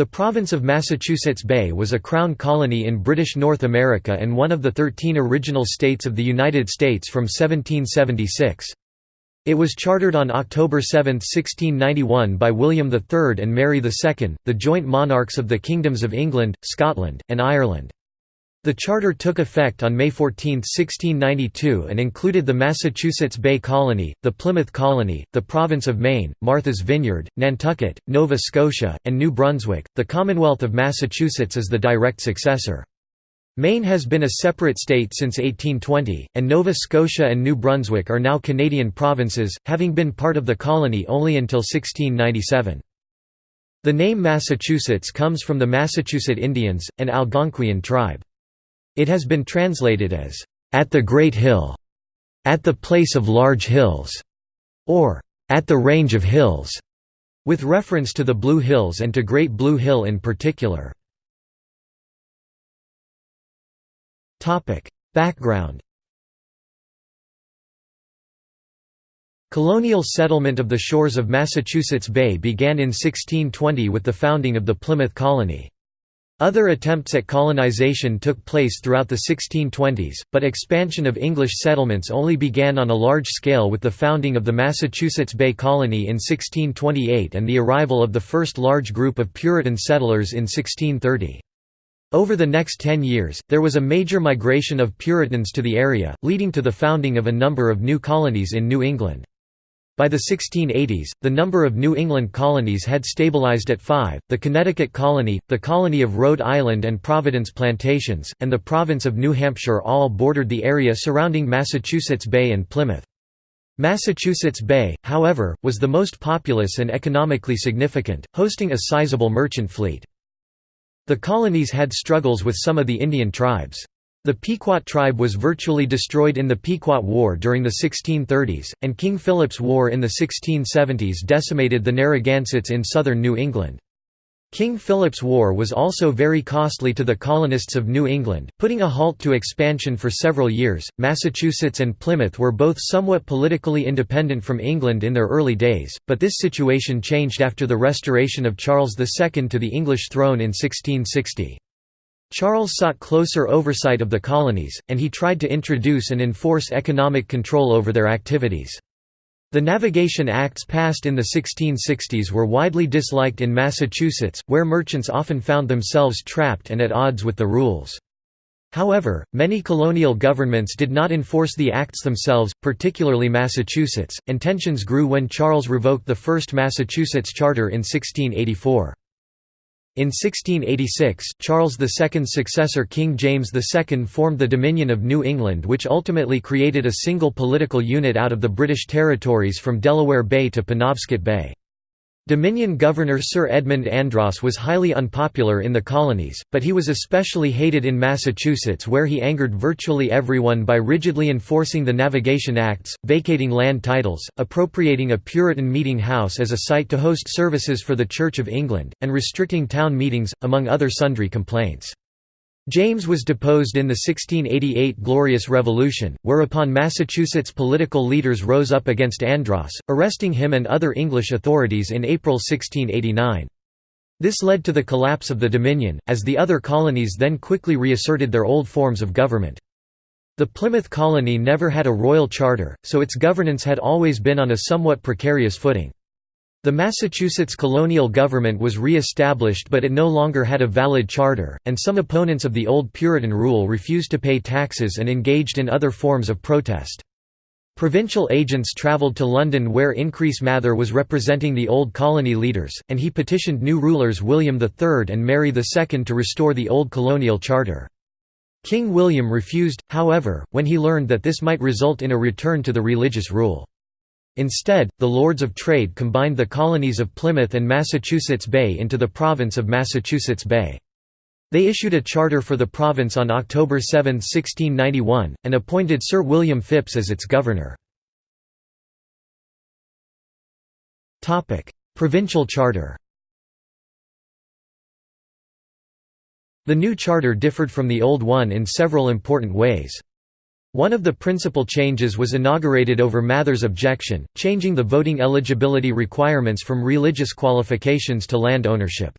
The province of Massachusetts Bay was a crown colony in British North America and one of the thirteen original states of the United States from 1776. It was chartered on October 7, 1691 by William III and Mary II, the joint monarchs of the kingdoms of England, Scotland, and Ireland. The charter took effect on May 14, 1692 and included the Massachusetts Bay Colony, the Plymouth Colony, the Province of Maine, Martha's Vineyard, Nantucket, Nova Scotia, and New Brunswick. The Commonwealth of Massachusetts is the direct successor. Maine has been a separate state since 1820, and Nova Scotia and New Brunswick are now Canadian provinces, having been part of the colony only until 1697. The name Massachusetts comes from the Massachusetts Indians, an Algonquian tribe. It has been translated as, "...at the Great Hill", "...at the place of large hills", or "...at the range of hills", with reference to the Blue Hills and to Great Blue Hill in particular. Background Colonial settlement of the shores of Massachusetts Bay began in 1620 with the founding of the Plymouth Colony. Other attempts at colonization took place throughout the 1620s, but expansion of English settlements only began on a large scale with the founding of the Massachusetts Bay Colony in 1628 and the arrival of the first large group of Puritan settlers in 1630. Over the next ten years, there was a major migration of Puritans to the area, leading to the founding of a number of new colonies in New England. By the 1680s, the number of New England colonies had stabilized at five, the Connecticut colony, the colony of Rhode Island and Providence Plantations, and the province of New Hampshire all bordered the area surrounding Massachusetts Bay and Plymouth. Massachusetts Bay, however, was the most populous and economically significant, hosting a sizable merchant fleet. The colonies had struggles with some of the Indian tribes. The Pequot tribe was virtually destroyed in the Pequot War during the 1630s, and King Philip's War in the 1670s decimated the Narragansetts in southern New England. King Philip's War was also very costly to the colonists of New England, putting a halt to expansion for several years. Massachusetts and Plymouth were both somewhat politically independent from England in their early days, but this situation changed after the restoration of Charles II to the English throne in 1660. Charles sought closer oversight of the colonies, and he tried to introduce and enforce economic control over their activities. The Navigation Acts passed in the 1660s were widely disliked in Massachusetts, where merchants often found themselves trapped and at odds with the rules. However, many colonial governments did not enforce the acts themselves, particularly Massachusetts, and tensions grew when Charles revoked the first Massachusetts charter in 1684. In 1686, Charles II's successor King James II formed the Dominion of New England which ultimately created a single political unit out of the British territories from Delaware Bay to Penobscot Bay. Dominion Governor Sir Edmund Andros was highly unpopular in the colonies, but he was especially hated in Massachusetts where he angered virtually everyone by rigidly enforcing the Navigation Acts, vacating land titles, appropriating a Puritan meeting house as a site to host services for the Church of England, and restricting town meetings, among other sundry complaints. James was deposed in the 1688 Glorious Revolution, whereupon Massachusetts political leaders rose up against Andros, arresting him and other English authorities in April 1689. This led to the collapse of the Dominion, as the other colonies then quickly reasserted their old forms of government. The Plymouth colony never had a royal charter, so its governance had always been on a somewhat precarious footing. The Massachusetts colonial government was re-established but it no longer had a valid charter, and some opponents of the old Puritan rule refused to pay taxes and engaged in other forms of protest. Provincial agents travelled to London where Increase Mather was representing the old colony leaders, and he petitioned new rulers William III and Mary II to restore the old colonial charter. King William refused, however, when he learned that this might result in a return to the religious rule. Instead, the Lords of Trade combined the colonies of Plymouth and Massachusetts Bay into the province of Massachusetts Bay. They issued a charter for the province on October 7, 1691, and appointed Sir William Phips as its governor. Provincial charter The new charter differed from the old one in several important ways. One of the principal changes was inaugurated over Mather's objection, changing the voting eligibility requirements from religious qualifications to land ownership.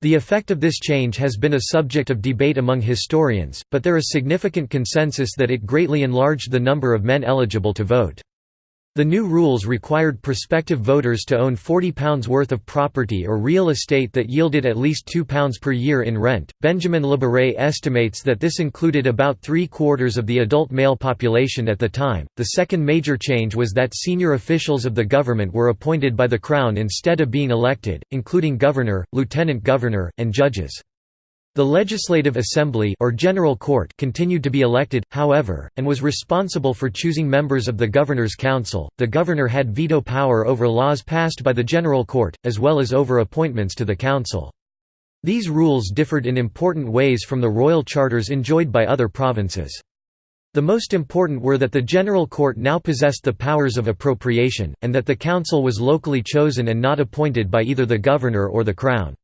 The effect of this change has been a subject of debate among historians, but there is significant consensus that it greatly enlarged the number of men eligible to vote. The new rules required prospective voters to own £40 worth of property or real estate that yielded at least £2 per year in rent. Benjamin Labaree estimates that this included about three quarters of the adult male population at the time. The second major change was that senior officials of the government were appointed by the Crown instead of being elected, including governor, lieutenant governor, and judges. The Legislative Assembly or General Court continued to be elected, however, and was responsible for choosing members of the Governor's Council. The governor had veto power over laws passed by the General Court, as well as over appointments to the council. These rules differed in important ways from the royal charters enjoyed by other provinces. The most important were that the General Court now possessed the powers of appropriation, and that the council was locally chosen and not appointed by either the governor or the crown.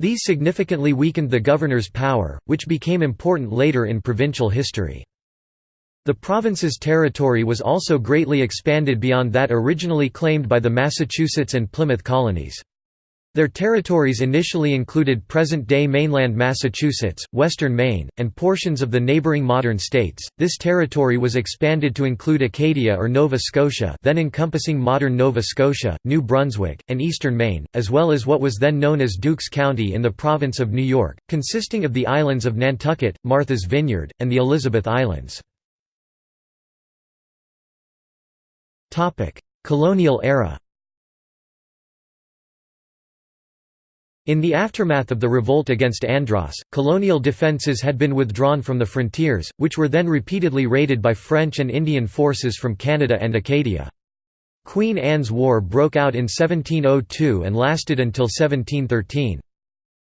These significantly weakened the governor's power, which became important later in provincial history. The province's territory was also greatly expanded beyond that originally claimed by the Massachusetts and Plymouth colonies. Their territories initially included present-day mainland Massachusetts, western Maine, and portions of the neighboring modern states. This territory was expanded to include Acadia or Nova Scotia, then encompassing modern Nova Scotia, New Brunswick, and eastern Maine, as well as what was then known as Dukes County in the province of New York, consisting of the islands of Nantucket, Martha's Vineyard, and the Elizabeth Islands. Topic: Colonial era. In the aftermath of the revolt against Andros, colonial defences had been withdrawn from the frontiers, which were then repeatedly raided by French and Indian forces from Canada and Acadia. Queen Anne's War broke out in 1702 and lasted until 1713.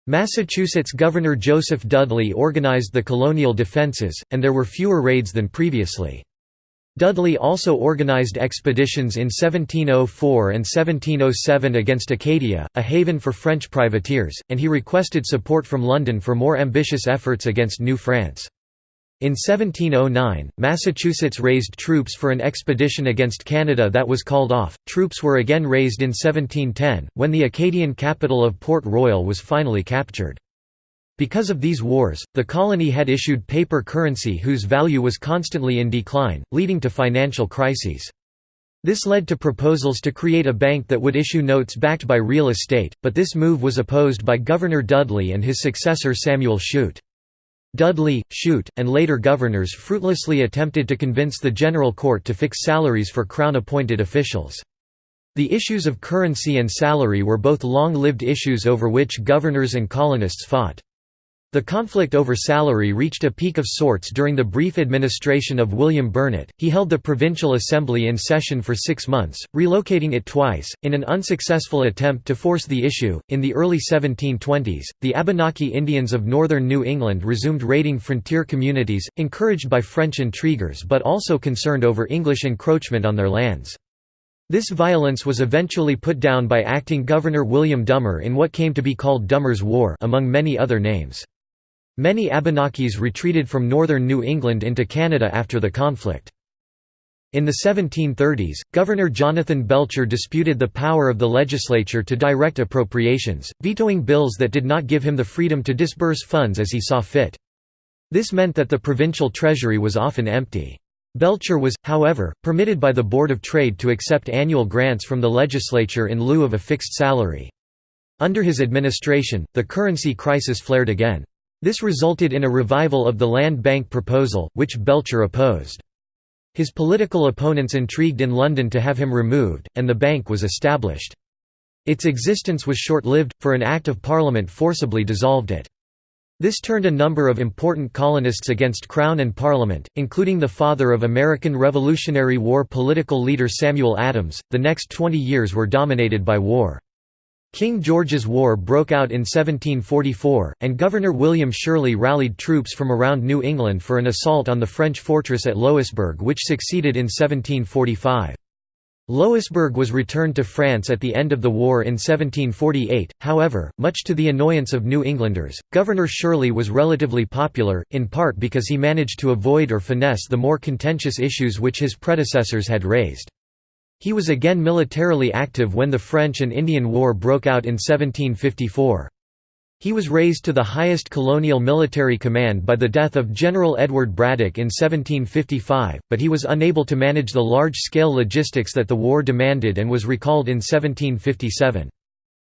Massachusetts Governor Joseph Dudley organized the colonial defences, and there were fewer raids than previously. Dudley also organized expeditions in 1704 and 1707 against Acadia, a haven for French privateers, and he requested support from London for more ambitious efforts against New France. In 1709, Massachusetts raised troops for an expedition against Canada that was called off. Troops were again raised in 1710, when the Acadian capital of Port Royal was finally captured. Because of these wars, the colony had issued paper currency whose value was constantly in decline, leading to financial crises. This led to proposals to create a bank that would issue notes backed by real estate, but this move was opposed by Governor Dudley and his successor Samuel Shute. Dudley, Shute, and later governors fruitlessly attempted to convince the General Court to fix salaries for Crown-appointed officials. The issues of currency and salary were both long-lived issues over which governors and colonists fought. The conflict over salary reached a peak of sorts during the brief administration of William Burnet. He held the Provincial Assembly in session for six months, relocating it twice, in an unsuccessful attempt to force the issue. In the early 1720s, the Abenaki Indians of northern New England resumed raiding frontier communities, encouraged by French intriguers but also concerned over English encroachment on their lands. This violence was eventually put down by acting Governor William Dummer in what came to be called Dummer's War among many other names. Many Abenakis retreated from northern New England into Canada after the conflict. In the 1730s, Governor Jonathan Belcher disputed the power of the legislature to direct appropriations, vetoing bills that did not give him the freedom to disburse funds as he saw fit. This meant that the provincial treasury was often empty. Belcher was, however, permitted by the Board of Trade to accept annual grants from the legislature in lieu of a fixed salary. Under his administration, the currency crisis flared again. This resulted in a revival of the land bank proposal, which Belcher opposed. His political opponents intrigued in London to have him removed, and the bank was established. Its existence was short-lived, for an Act of Parliament forcibly dissolved it. This turned a number of important colonists against Crown and Parliament, including the father of American Revolutionary War political leader Samuel Adams. The next 20 years were dominated by war. King George's War broke out in 1744, and Governor William Shirley rallied troops from around New England for an assault on the French fortress at Louisbourg which succeeded in 1745. Louisbourg was returned to France at the end of the war in 1748, however, much to the annoyance of New Englanders, Governor Shirley was relatively popular, in part because he managed to avoid or finesse the more contentious issues which his predecessors had raised. He was again militarily active when the French and Indian War broke out in 1754. He was raised to the highest colonial military command by the death of General Edward Braddock in 1755, but he was unable to manage the large-scale logistics that the war demanded and was recalled in 1757.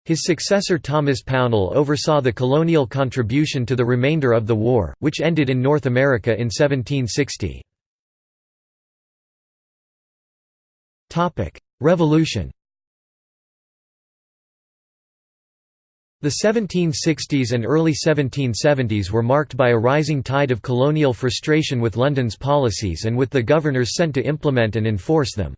His successor Thomas Pownall oversaw the colonial contribution to the remainder of the war, which ended in North America in 1760. Revolution The 1760s and early 1770s were marked by a rising tide of colonial frustration with London's policies and with the governors sent to implement and enforce them.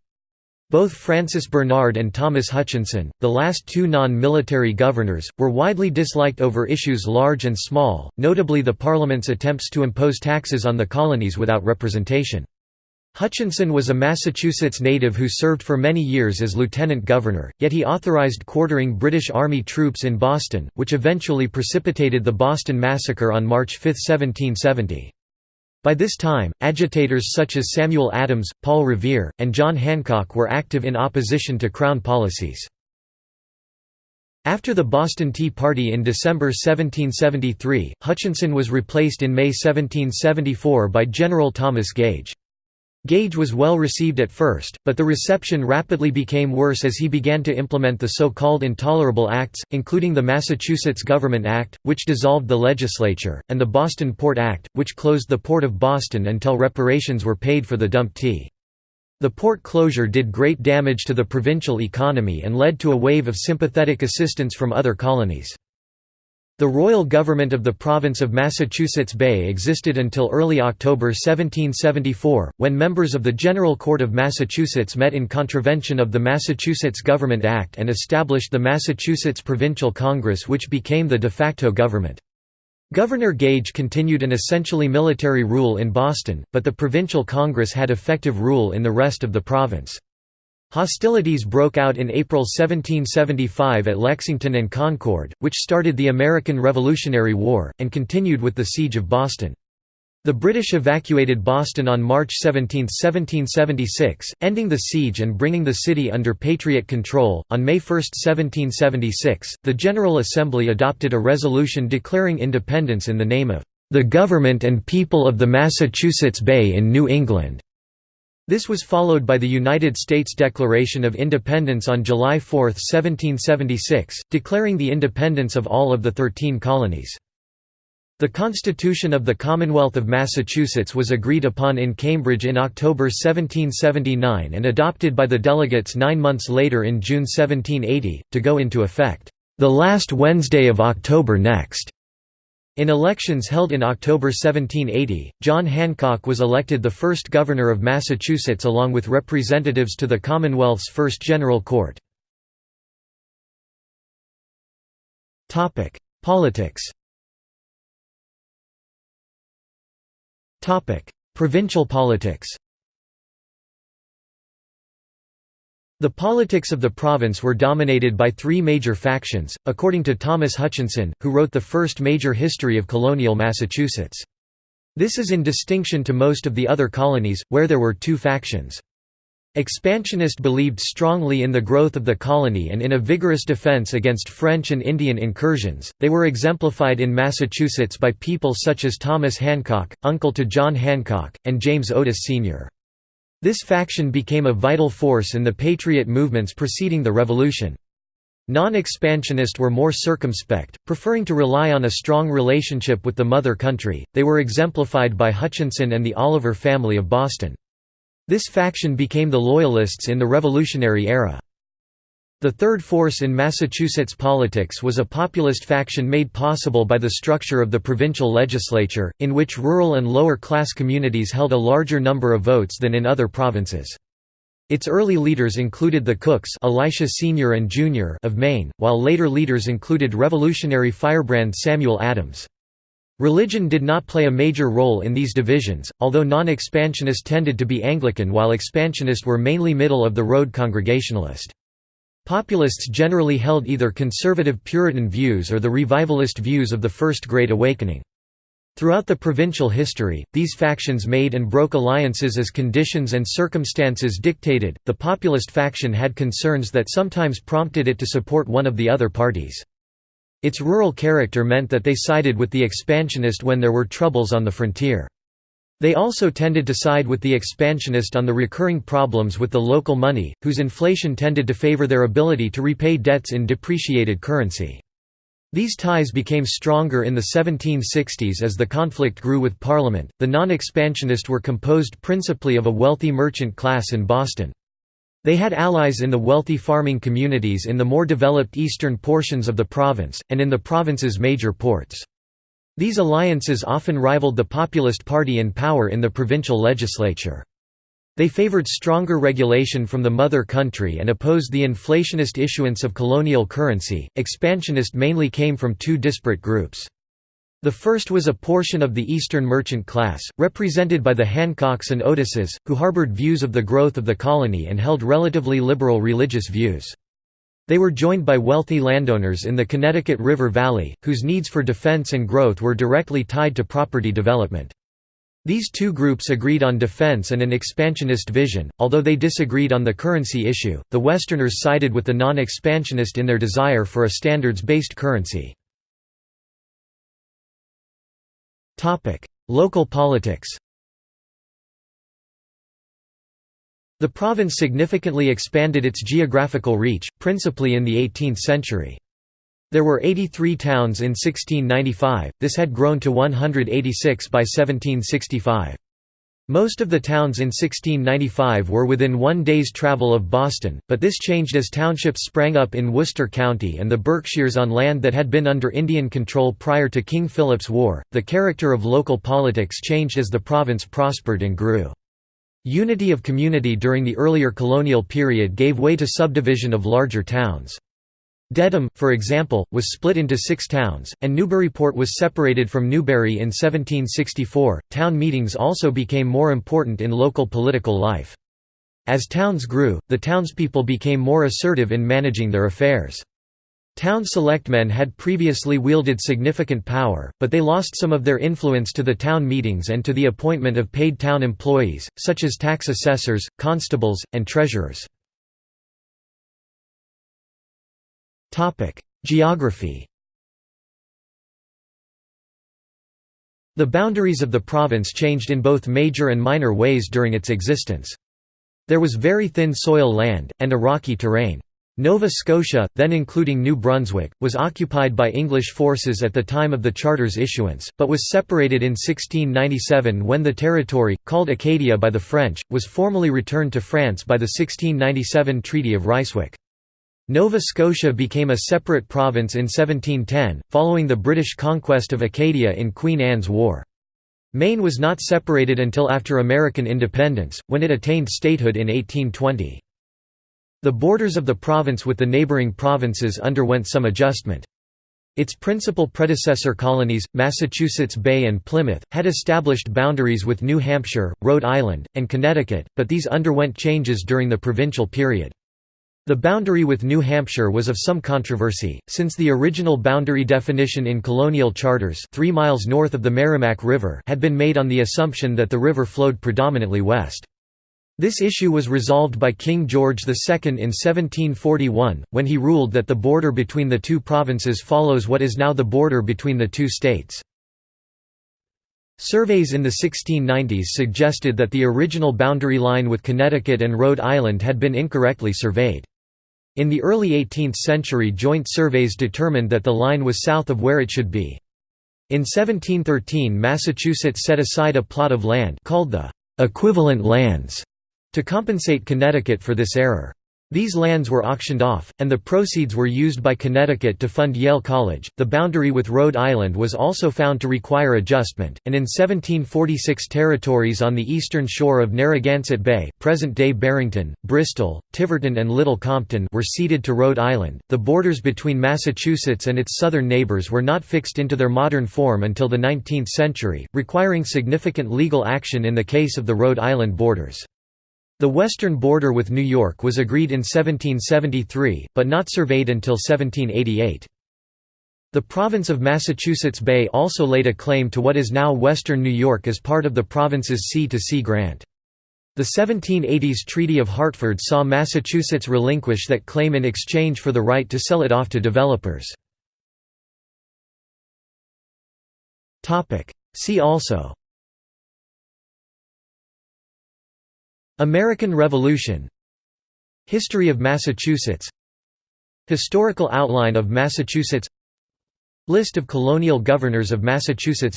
Both Francis Bernard and Thomas Hutchinson, the last two non-military governors, were widely disliked over issues large and small, notably the Parliament's attempts to impose taxes on the colonies without representation. Hutchinson was a Massachusetts native who served for many years as lieutenant governor, yet he authorized quartering British Army troops in Boston, which eventually precipitated the Boston Massacre on March 5, 1770. By this time, agitators such as Samuel Adams, Paul Revere, and John Hancock were active in opposition to Crown policies. After the Boston Tea Party in December 1773, Hutchinson was replaced in May 1774 by General Thomas Gage. Gage was well received at first, but the reception rapidly became worse as he began to implement the so-called Intolerable Acts, including the Massachusetts Government Act, which dissolved the legislature, and the Boston Port Act, which closed the Port of Boston until reparations were paid for the dumped tea. The port closure did great damage to the provincial economy and led to a wave of sympathetic assistance from other colonies. The royal government of the province of Massachusetts Bay existed until early October 1774, when members of the General Court of Massachusetts met in contravention of the Massachusetts Government Act and established the Massachusetts Provincial Congress which became the de facto government. Governor Gage continued an essentially military rule in Boston, but the Provincial Congress had effective rule in the rest of the province. Hostilities broke out in April 1775 at Lexington and Concord, which started the American Revolutionary War, and continued with the Siege of Boston. The British evacuated Boston on March 17, 1776, ending the siege and bringing the city under Patriot control. On May 1, 1776, the General Assembly adopted a resolution declaring independence in the name of the government and people of the Massachusetts Bay in New England. This was followed by the United States Declaration of Independence on July 4, 1776, declaring the independence of all of the Thirteen Colonies. The Constitution of the Commonwealth of Massachusetts was agreed upon in Cambridge in October 1779 and adopted by the delegates nine months later in June 1780, to go into effect, "...the last Wednesday of October next." In elections held in October 1780, John Hancock was elected the first governor of Massachusetts along with representatives to the Commonwealth's first General Court. Politics Provincial politics The politics of the province were dominated by three major factions, according to Thomas Hutchinson, who wrote the first major history of colonial Massachusetts. This is in distinction to most of the other colonies, where there were two factions. Expansionist believed strongly in the growth of the colony and in a vigorous defense against French and Indian incursions. They were exemplified in Massachusetts by people such as Thomas Hancock, uncle to John Hancock, and James Otis Sr. This faction became a vital force in the patriot movements preceding the Revolution. Non-expansionist were more circumspect, preferring to rely on a strong relationship with the mother country, they were exemplified by Hutchinson and the Oliver family of Boston. This faction became the Loyalists in the Revolutionary era. The third force in Massachusetts politics was a populist faction made possible by the structure of the provincial legislature, in which rural and lower-class communities held a larger number of votes than in other provinces. Its early leaders included the Cookes Elisha Sr. and Jr. of Maine, while later leaders included revolutionary firebrand Samuel Adams. Religion did not play a major role in these divisions, although non-expansionist tended to be Anglican while expansionist were mainly middle-of-the-road Congregationalist. Populists generally held either conservative Puritan views or the revivalist views of the First Great Awakening. Throughout the provincial history, these factions made and broke alliances as conditions and circumstances dictated. The populist faction had concerns that sometimes prompted it to support one of the other parties. Its rural character meant that they sided with the expansionist when there were troubles on the frontier. They also tended to side with the expansionist on the recurring problems with the local money, whose inflation tended to favor their ability to repay debts in depreciated currency. These ties became stronger in the 1760s as the conflict grew with Parliament. The non expansionists were composed principally of a wealthy merchant class in Boston. They had allies in the wealthy farming communities in the more developed eastern portions of the province, and in the province's major ports. These alliances often rivaled the Populist Party in power in the provincial legislature. They favored stronger regulation from the mother country and opposed the inflationist issuance of colonial currency. Expansionist mainly came from two disparate groups. The first was a portion of the Eastern merchant class, represented by the Hancocks and Otises, who harbored views of the growth of the colony and held relatively liberal religious views. They were joined by wealthy landowners in the Connecticut River Valley, whose needs for defense and growth were directly tied to property development. These two groups agreed on defense and an expansionist vision, although they disagreed on the currency issue. The Westerners sided with the non expansionist in their desire for a standards based currency. Local politics The province significantly expanded its geographical reach, principally in the 18th century. There were 83 towns in 1695, this had grown to 186 by 1765. Most of the towns in 1695 were within one day's travel of Boston, but this changed as townships sprang up in Worcester County and the Berkshires on land that had been under Indian control prior to King Philip's War. The character of local politics changed as the province prospered and grew. Unity of community during the earlier colonial period gave way to subdivision of larger towns. Dedham, for example, was split into six towns, and Newburyport was separated from Newbury in 1764. Town meetings also became more important in local political life. As towns grew, the townspeople became more assertive in managing their affairs. Town selectmen had previously wielded significant power, but they lost some of their influence to the town meetings and to the appointment of paid town employees, such as tax assessors, constables, and treasurers. Geography The boundaries of the province changed in both major and minor ways during its existence. There was very thin soil land, and a rocky terrain. Nova Scotia, then including New Brunswick, was occupied by English forces at the time of the Charter's issuance, but was separated in 1697 when the territory, called Acadia by the French, was formally returned to France by the 1697 Treaty of Ryswick. Nova Scotia became a separate province in 1710, following the British conquest of Acadia in Queen Anne's War. Maine was not separated until after American independence, when it attained statehood in 1820. The borders of the province with the neighboring provinces underwent some adjustment. Its principal predecessor colonies, Massachusetts Bay and Plymouth, had established boundaries with New Hampshire, Rhode Island, and Connecticut, but these underwent changes during the provincial period. The boundary with New Hampshire was of some controversy, since the original boundary definition in colonial charters 3 miles north of the Merrimack River had been made on the assumption that the river flowed predominantly west. This issue was resolved by King George II in 1741, when he ruled that the border between the two provinces follows what is now the border between the two states. Surveys in the 1690s suggested that the original boundary line with Connecticut and Rhode Island had been incorrectly surveyed. In the early 18th century joint surveys determined that the line was south of where it should be. In 1713 Massachusetts set aside a plot of land called the «equivalent lands» to compensate Connecticut for this error. These lands were auctioned off, and the proceeds were used by Connecticut to fund Yale College. The boundary with Rhode Island was also found to require adjustment, and in 1746 territories on the eastern shore of Narragansett Bay, present-day Barrington, Bristol, Tiverton, and Little Compton, were ceded to Rhode Island. The borders between Massachusetts and its southern neighbors were not fixed into their modern form until the 19th century, requiring significant legal action in the case of the Rhode Island borders. The western border with New York was agreed in 1773, but not surveyed until 1788. The province of Massachusetts Bay also laid a claim to what is now western New York as part of the province's sea-to-sea grant. The 1780s Treaty of Hartford saw Massachusetts relinquish that claim in exchange for the right to sell it off to developers. See also American Revolution History of Massachusetts Historical outline of Massachusetts List of colonial governors of Massachusetts.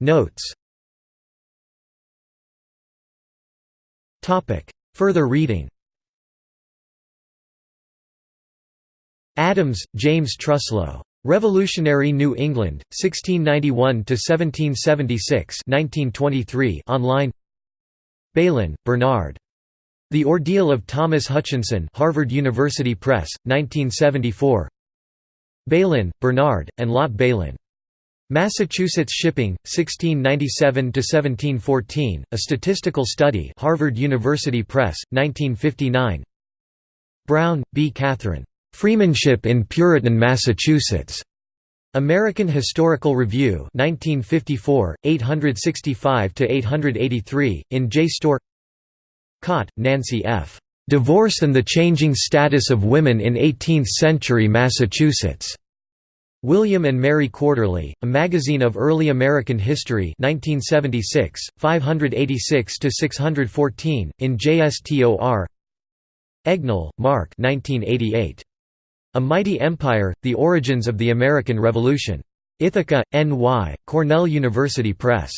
Notes. Further reading. Adams, James Truslow. Revolutionary New England, 1691–1776 online Bailyn, Bernard. The Ordeal of Thomas Hutchinson Harvard University Press, 1974 Bailyn, Bernard, and Lot Bailyn. Massachusetts Shipping, 1697–1714, A Statistical Study Harvard University Press, 1959 Brown, B. Catherine. Freemanship in Puritan Massachusetts. American Historical Review 1954, 865–883, in J. JSTOR Cott, Nancy F. Divorce and the Changing Status of Women in Eighteenth-Century Massachusetts. William and Mary Quarterly, A Magazine of Early American History 1976, 586–614, in JSTOR Egnal, Mark 1988. A Mighty Empire, The Origins of the American Revolution. Ithaca, N.Y., Cornell University Press.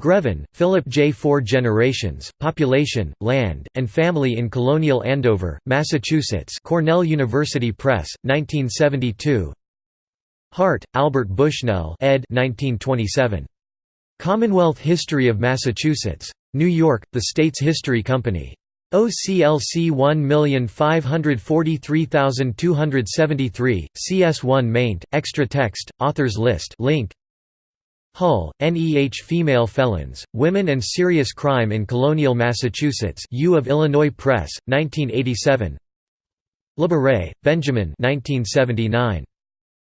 Greven, Philip J. Four Generations, Population, Land, and Family in Colonial Andover, Massachusetts Cornell University Press, 1972 Hart, Albert Bushnell ed. 1927. Commonwealth History of Massachusetts. New York, The States History Company. OCLC 1543273, CS1 maint, extra text, authors list link. Hull, NEH Female Felons, Women and Serious Crime in Colonial Massachusetts U of Illinois Press, 1987 Labaree, Benjamin 1979.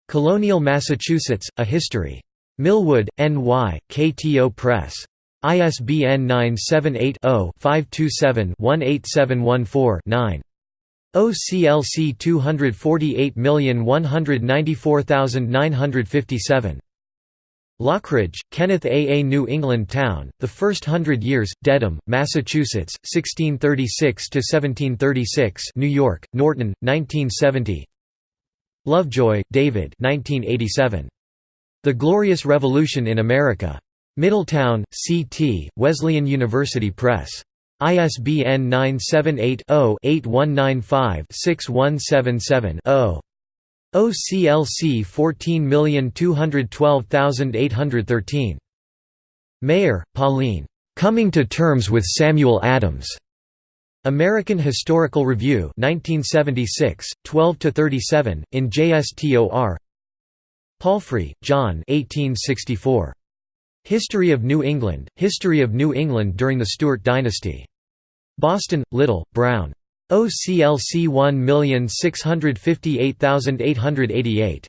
Colonial Massachusetts, A History. Millwood, N.Y., KTO Press. ISBN 978-0-527-18714-9. OCLC 248194957. Lockridge, Kenneth A. A New England Town, The First Hundred Years, Dedham, Massachusetts, 1636–1736 New York, Norton, 1970 Lovejoy, David 1987. The Glorious Revolution in America. Middletown, C.T., Wesleyan University Press. ISBN 978-0-8195-6177-0. OCLC 14212813. Maier, Pauline. Coming to Terms with Samuel Adams. American Historical Review 1976, 12–37, in JSTOR Palfrey, John 1864. History of New England, History of New England during the Stuart dynasty. Boston, Little, Brown. OCLC 1658888.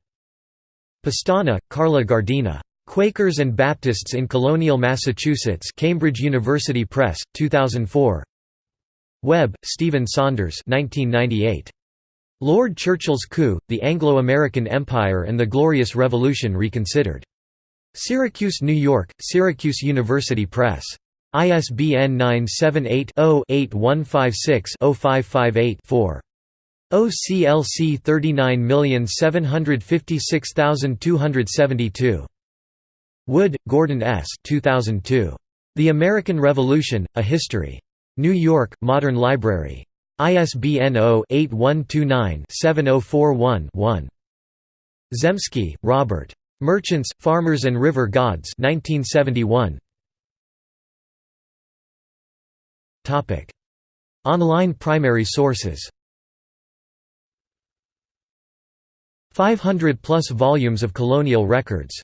Pestana, Carla Gardina. Quakers and Baptists in Colonial Massachusetts Cambridge University Press, 2004 Webb, Stephen Saunders 1998. Lord Churchill's Coup, The Anglo-American Empire and the Glorious Revolution Reconsidered. Syracuse, New York, Syracuse University Press. ISBN 978-0-8156-0558-4. OCLC 39756272. Wood, Gordon S. 2002. The American Revolution, A History. New York, Modern Library. ISBN 0-8129-7041-1. Zemsky, Robert. Merchants, Farmers and River Gods 1971. Online primary sources. 500 plus volumes of colonial records